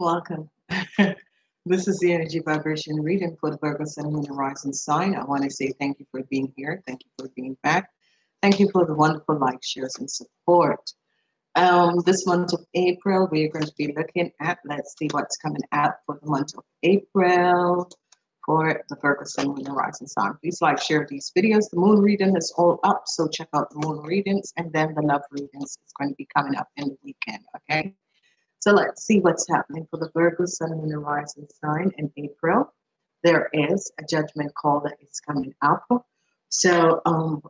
Welcome. this is the energy vibration reading for the Virgo Sun Moon Rising sign. I want to say thank you for being here. Thank you for being back. Thank you for the wonderful likes, shares, and support. Um, this month of April, we're going to be looking at, let's see what's coming out for the month of April for the Virgo Sun Moon Rising sign. Please like, share these videos. The moon reading is all up, so check out the moon readings, and then the love readings is going to be coming up in the weekend, okay? So let's see what's happening for the Virgo Sun Moon Rising sign in April. There is a judgment call that is coming up. So um,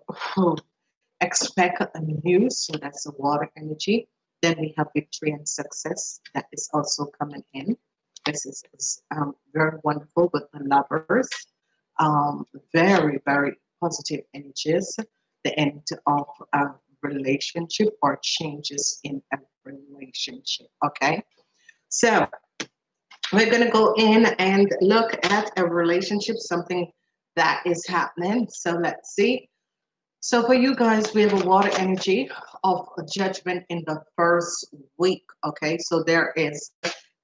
expect a news. So that's the water energy. Then we have victory and success that is also coming in. This is, is um, very wonderful with the lovers. Um, very, very positive energies. The end of a relationship or changes in a relationship. Okay, so we're going to go in and look at a relationship, something that is happening. So let's see. So for you guys, we have a water energy of judgment in the first week. Okay, so there is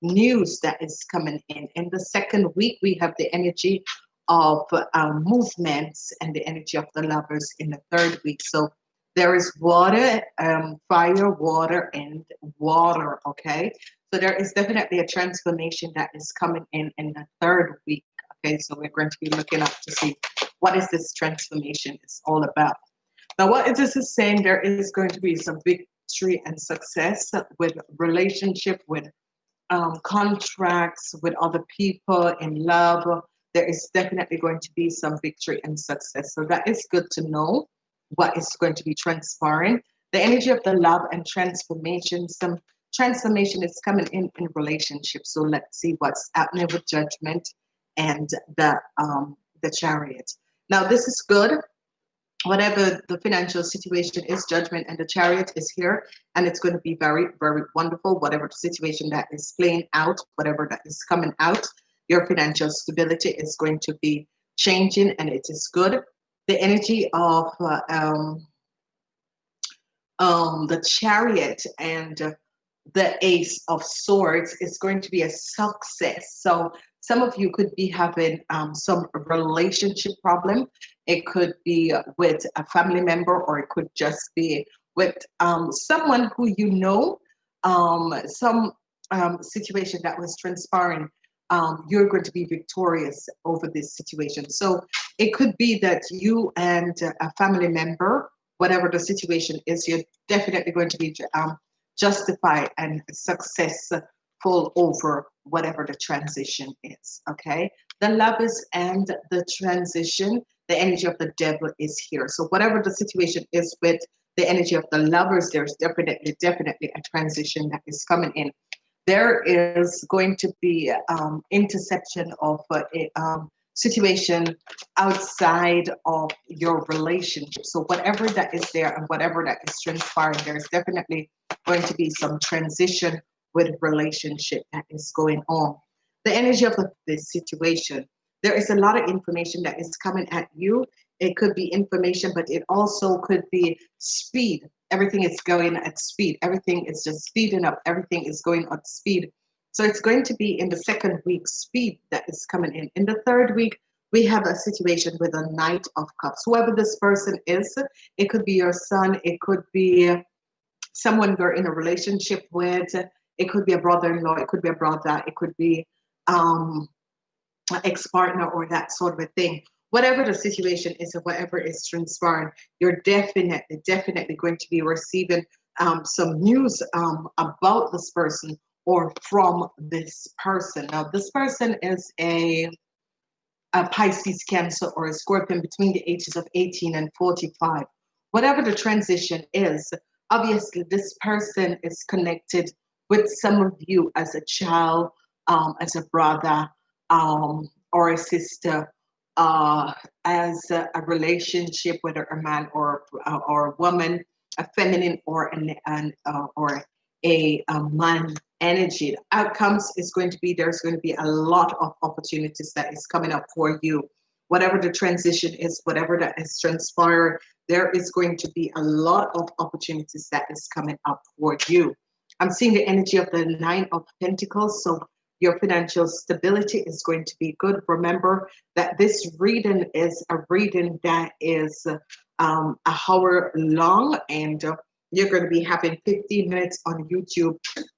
news that is coming in. In the second week, we have the energy of um, movements and the energy of the lovers in the third week. So there is water, um, fire, water, and water. Okay, so there is definitely a transformation that is coming in in the third week. Okay, so we're going to be looking up to see what is this transformation is all about. Now, what is this is saying, there is going to be some victory and success with relationship, with um, contracts, with other people in love. There is definitely going to be some victory and success. So that is good to know what is going to be transpiring. The energy of the love and transformation, some transformation is coming in in relationships. So let's see what's happening with judgment and the um, the chariot. Now this is good. Whatever the financial situation is, judgment and the chariot is here, and it's going to be very, very wonderful. Whatever the situation that is playing out, whatever that is coming out, your financial stability is going to be changing, and it is good the energy of uh, um, um, the chariot and the ace of swords is going to be a success. So some of you could be having um, some relationship problem. It could be with a family member or it could just be with um, someone who you know um, some um, situation that was transpiring um, you're going to be victorious over this situation. So it could be that you and a family member, whatever the situation is, you're definitely going to be um, justified and successful over whatever the transition is. Okay. The lovers and the transition, the energy of the devil is here. So whatever the situation is with the energy of the lovers, there's definitely, definitely a transition that is coming in there is going to be um, interception of a um, situation outside of your relationship. So whatever that is there and whatever that is transpiring, there's definitely going to be some transition with relationship that is going on. The energy of this situation, there is a lot of information that is coming at you. It could be information, but it also could be speed everything is going at speed. Everything is just speeding up. Everything is going at speed. So it's going to be in the second week speed that is coming in. In the third week, we have a situation with a Knight of Cups. Whoever this person is, it could be your son, it could be someone you're in a relationship with, it could be a brother-in-law, it could be a brother, it could be um, ex-partner or that sort of a thing whatever the situation is or whatever is transpiring, you're definitely, definitely going to be receiving um, some news um, about this person or from this person. Now, this person is a, a Pisces, Cancer, or a Scorpion between the ages of 18 and 45. Whatever the transition is, obviously, this person is connected with some of you as a child, um, as a brother, um, or a sister, uh, as a, a, relationship, whether a man or uh, or a woman, a feminine or an, an uh, or a, a man energy. The outcomes is going to be there's going to be a lot of opportunities that is coming up for you. Whatever the transition is, whatever that has transpired, there is going to be a lot of opportunities that is coming up for you. I'm seeing the energy of the Nine of Pentacles. So Your financial stability is going to be good. Remember that this reading is a reading that is um, a hour long and uh, you're going to be having 15 minutes on YouTube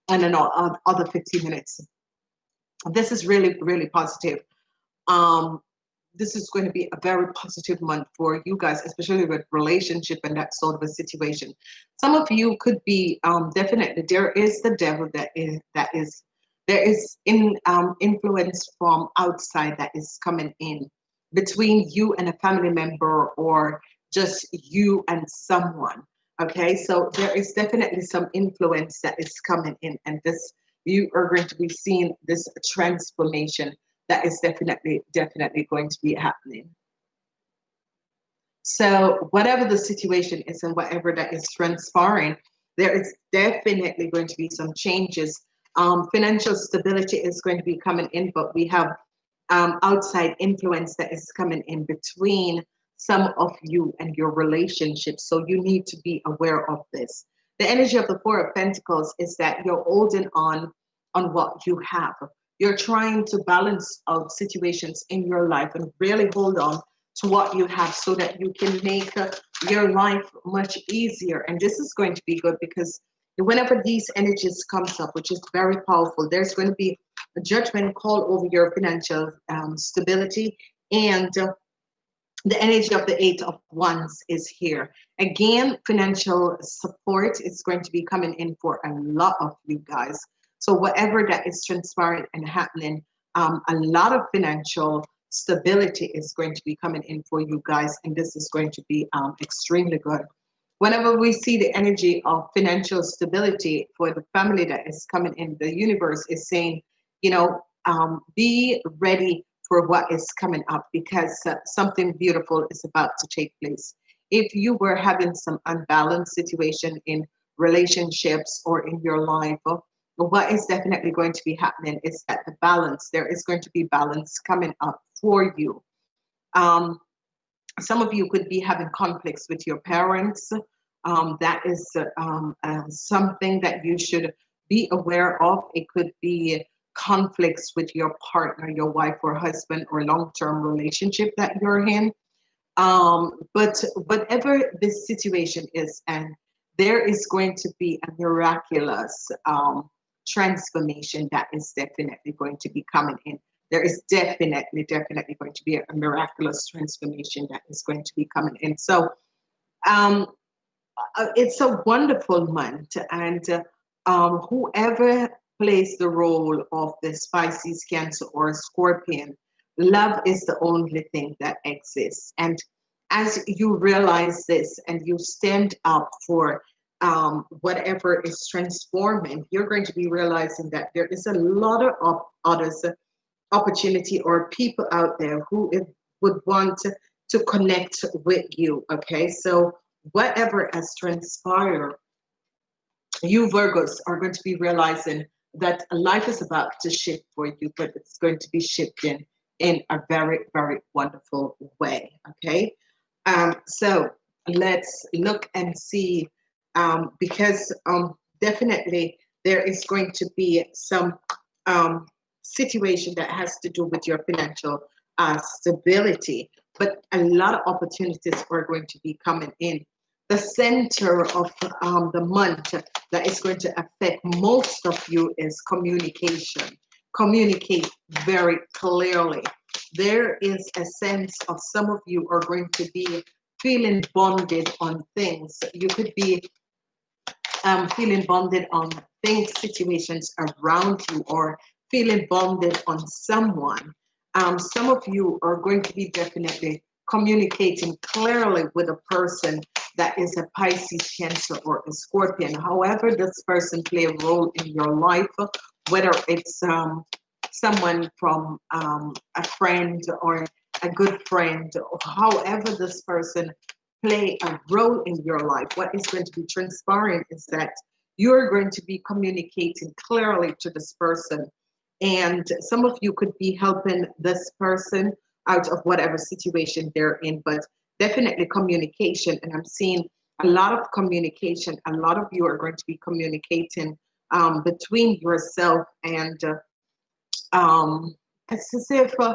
and then other 15 minutes. This is really, really positive. Um, this is going to be a very positive month for you guys, especially with relationship and that sort of a situation. Some of you could be um, definitely there is the devil that is that is there is in um, influence from outside that is coming in between you and a family member or just you and someone. Okay, so there is definitely some influence that is coming in, and this you are going to be seeing this transformation that is definitely, definitely going to be happening. So whatever the situation is and whatever that is transpiring, there is definitely going to be some changes. Um, financial stability is going to be coming in, but we have um, outside influence that is coming in between some of you and your relationship. So you need to be aware of this. The energy of the Four of Pentacles is that you're holding on on what you have you're trying to balance out situations in your life and really hold on to what you have so that you can make your life much easier and this is going to be good because whenever these energies comes up which is very powerful there's going to be a judgment call over your financial um, stability and uh, the energy of the eight of wands is here again financial support is going to be coming in for a lot of you guys so whatever that is transpiring and happening, um, a lot of financial stability is going to be coming in for you guys, and this is going to be um, extremely good. Whenever we see the energy of financial stability for the family that is coming in, the universe is saying, you know, um, be ready for what is coming up because uh, something beautiful is about to take place. If you were having some unbalanced situation in relationships or in your life, what is definitely going to be happening is that the balance, there is going to be balance coming up for you. Um, some of you could be having conflicts with your parents. Um, that is um, uh, something that you should be aware of. It could be conflicts with your partner, your wife or husband, or long-term relationship that you're in. Um, but whatever this situation is, and there is going to be a miraculous um, transformation that is definitely going to be coming in. There is definitely, definitely going to be a, miraculous transformation that is going to be coming in. So um, uh, it's a wonderful month. And uh, um, whoever plays the role of the Pisces, Cancer, or Scorpion, love is the only thing that exists. And as you realize this and you stand up for um, whatever is transforming, you're going to be realizing that there is a lot of others opportunity or people out there who would want to, connect with you. Okay, so whatever has transpired, you Virgos are going to be realizing that life is about to shift for you, but it's going to be shifting in a very, very wonderful way. Okay, um, so let's look and see um, because um, definitely there is going to be some um, situation that has to do with your financial uh, stability, but a lot of opportunities are going to be coming in. The center of um, the month that is going to affect most of you is communication. Communicate very clearly. There is a sense of some of you are going to be feeling bonded on things. You could be um, feeling bonded on things, situations around you, or feeling bonded on someone. Um, some of you are going to be definitely communicating clearly with a person that is a Pisces, Cancer, or a Scorpion. However, this person play a role in your life, whether it's um, someone from um, a friend or a good friend, or however this person play a role in your life. What is going to be transpiring is that you're going to be communicating clearly to this person. And some of you could be helping this person out of whatever situation they're in, but definitely communication. And I'm seeing a lot of communication. A lot of you are going to be communicating um, between yourself and uh, um, it's as if uh,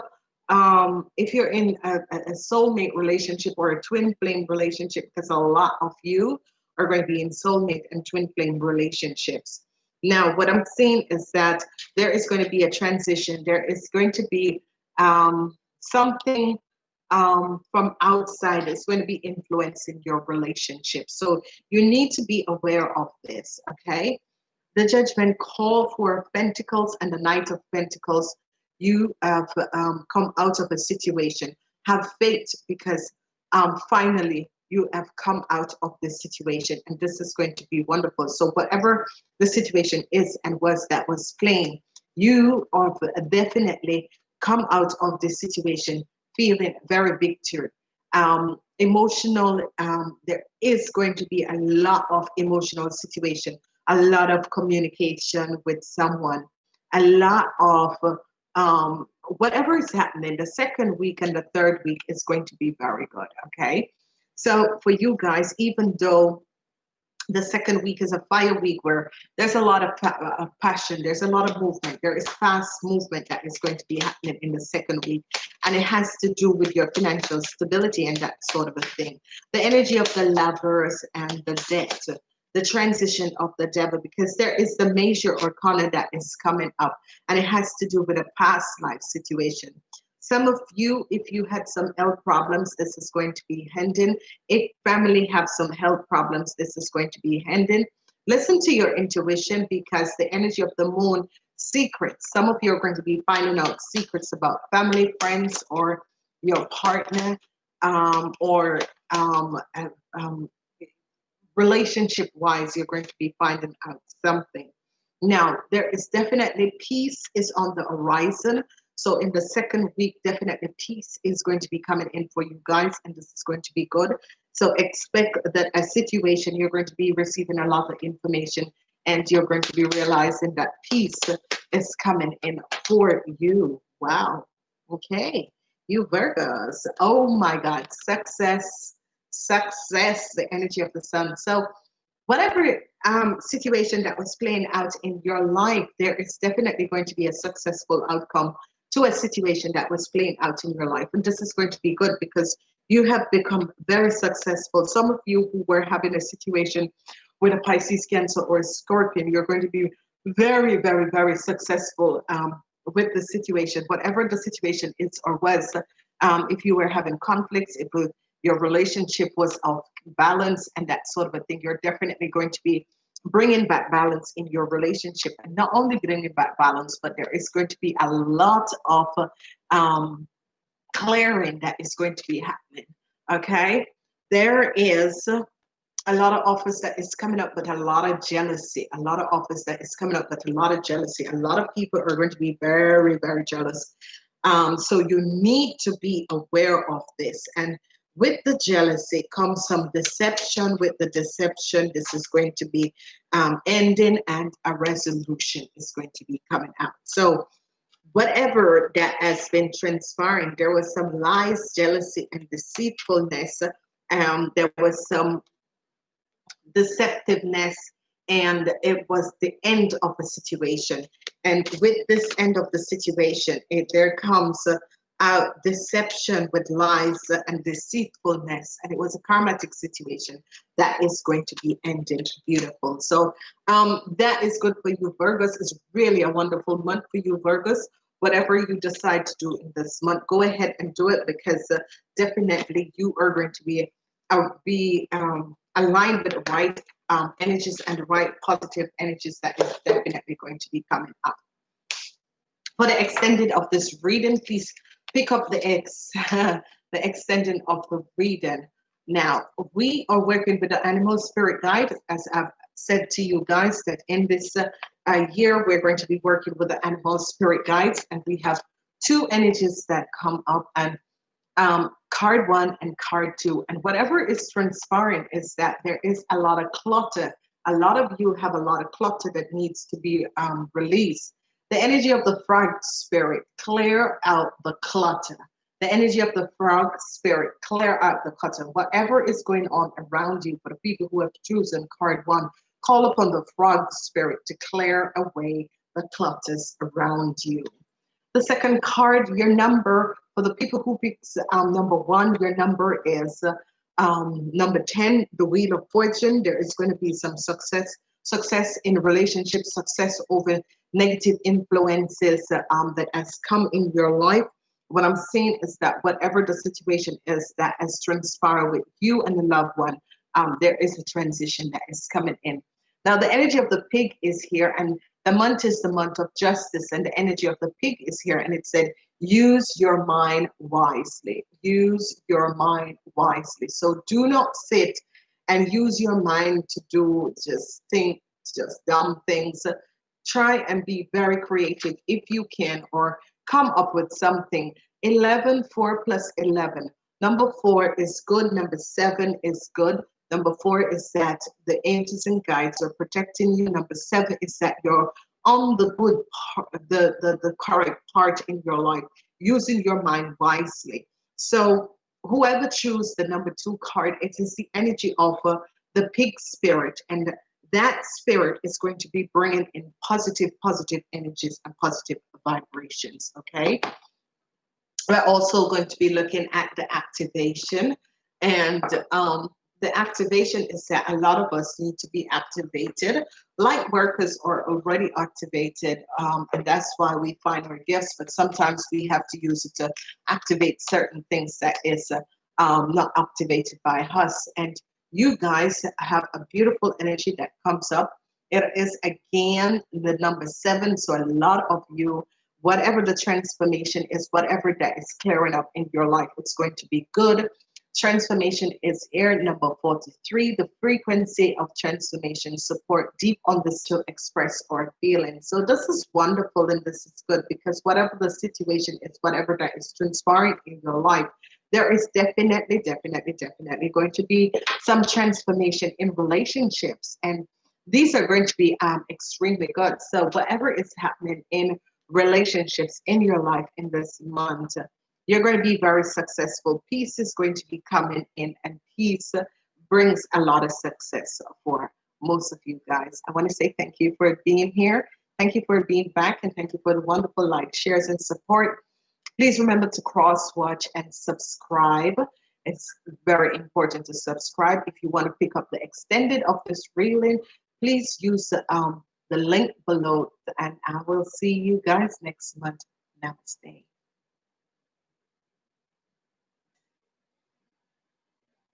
um, if you're in a, a soulmate relationship or a twin flame relationship, because a lot of you are going to be in soulmate and twin flame relationships. Now, what I'm seeing is that there is going to be a transition. There is going to be um, something um, from outside that's going to be influencing your relationship. So you need to be aware of this, okay? The judgment call for Pentacles and the Knight of Pentacles. You have um, come out of a situation. Have faith because um, finally you have come out of this situation and this is going to be wonderful. So whatever the situation is and was that was plain, you are definitely come out of this situation feeling very victory. Um, emotional, um, there is going to be a lot of emotional situation, a lot of communication with someone, a lot of um, whatever is happening. The second week and the third week is going to be very good, okay? So for you guys, even though the second week is a fire week where there's a lot of, uh, passion, there's a lot of movement, there is fast movement that is going to be happening in the second week. And it has to do with your financial stability and that sort of a thing. The energy of the lovers and the debt, the transition of the devil, because there is the major arcana that is coming up and it has to do with a past life situation. Some of you, if you had some health problems, this is going to be ending. If family have some health problems, this is going to be ending. Listen to your intuition because the energy of the moon secrets. Some of you are going to be finding out secrets about family, friends, or your partner, um, or um, um, relationship wise, you're going to be finding out something. Now, there is definitely peace is on the horizon. So in the second week, definitely peace is going to be coming in for you guys, and this is going to be good. So expect that a situation you're going to be receiving a lot of information, and you're going to be realizing that peace is coming in for you. Wow. Okay. You Virgos. Oh my God. Success, success, the energy of the sun. So whatever um, situation that was playing out in your life, there is definitely going to be a successful outcome to a situation that was playing out in your life. And this is going to be good because you have become very successful. Some of you who were having a situation with a Pisces, Cancer, or a Scorpion, you're going to be very, very, very successful um, with the situation, whatever the situation is or was. Um, if you were having conflicts, if your relationship was off balance and that sort of a thing, you're definitely going to be bringing back balance in your relationship. And not only bringing back balance but there is going to be a lot of um, clearing that is going to be happening okay? There is a lot of office that is coming up with a lot of jealousy a lot of office that is coming up with a lot of jealousy. A lot of people are going to be very very jealous. Um, so you need to be aware of this. And with the jealousy comes some deception. With the deception, this is going to be um, ending and a resolution is going to be coming out. So whatever that has been transpiring, there was some lies, jealousy, and deceitfulness. Um, there was some deceptiveness and it was the end of the situation. And with this end of the situation, it, there comes uh, deception with lies and deceitfulness. And it was a karmatic situation that is going to be ended beautiful. So um, that is good for you, Virgos. It's really a wonderful month for you, Virgos. Whatever you decide to do in this month, go ahead and do it because uh, definitely you are going to be uh, be um, aligned with the right um, energies and the right positive energies that is definitely going to be coming up. For the extended of this reading, please pick up the X, the extension of the reading. Now, we are working with the animal spirit guide, as I've said to you guys, that in this uh, year, we're going to be working with the animal spirit guides, and we have two energies that come up, and um, card one and card two. And whatever is transpiring is that there is a lot of clutter. A lot of you have a lot of clutter that needs to be um, released. The energy of the frog spirit, clear out the clutter. The energy of the frog spirit, clear out the clutter. Whatever is going on around you, for the people who have chosen card one, call upon the frog spirit to clear away the clutters around you. The second card, your number, for the people who picks um, number one, your number is um, number 10, the Wheel of Fortune. There is going to be some success, success in relationships, success over negative influences um, that has come in your life. What I'm saying is that whatever the situation is that has transpired with you and the loved one, um, there is a transition that is coming in. Now, the energy of the pig is here, and the month is the month of justice, and the energy of the pig is here. And it said, use your mind wisely. Use your mind wisely. So do not sit and use your mind to do just think, just dumb things. Try and be very creative if you can, or come up with something. 11, 4 plus 11. Number four is good. Number seven is good. Number four is that the angels and guides are protecting you. Number seven is that you're on the good the, the, the correct part in your life, using your mind wisely. So whoever choose the number two card, it is the energy of uh, the pig spirit. And that spirit is going to be bringing in positive, positive energies and positive vibrations, okay? We're also going to be looking at the activation and um, the activation is that a lot of us need to be activated. Light workers are already activated, um, and that's why we find our gifts, but sometimes we have to use it to activate certain things that is uh, um, not activated by us. And you guys have a beautiful energy that comes up. It is again the number seven, so a lot of you whatever the transformation is, whatever that is clearing up in your life, it's going to be good. Transformation is air number 43. The frequency of transformation support deep on this to express our feeling. So this is wonderful and this is good because whatever the situation is, whatever that is transpiring in your life, there is definitely, definitely, definitely going to be some transformation in relationships. And these are going to be um, extremely good. So whatever is happening in relationships in your life in this month, you're going to be very successful. Peace is going to be coming in, and peace brings a lot of success for most of you guys. I want to say thank you for being here. Thank you for being back, and thank you for the wonderful like, shares, and support. Please remember to cross watch and subscribe. It's very important to subscribe. If you want to pick up the extended of this reeling, please use um, the link below, and I will see you guys next month. Namaste.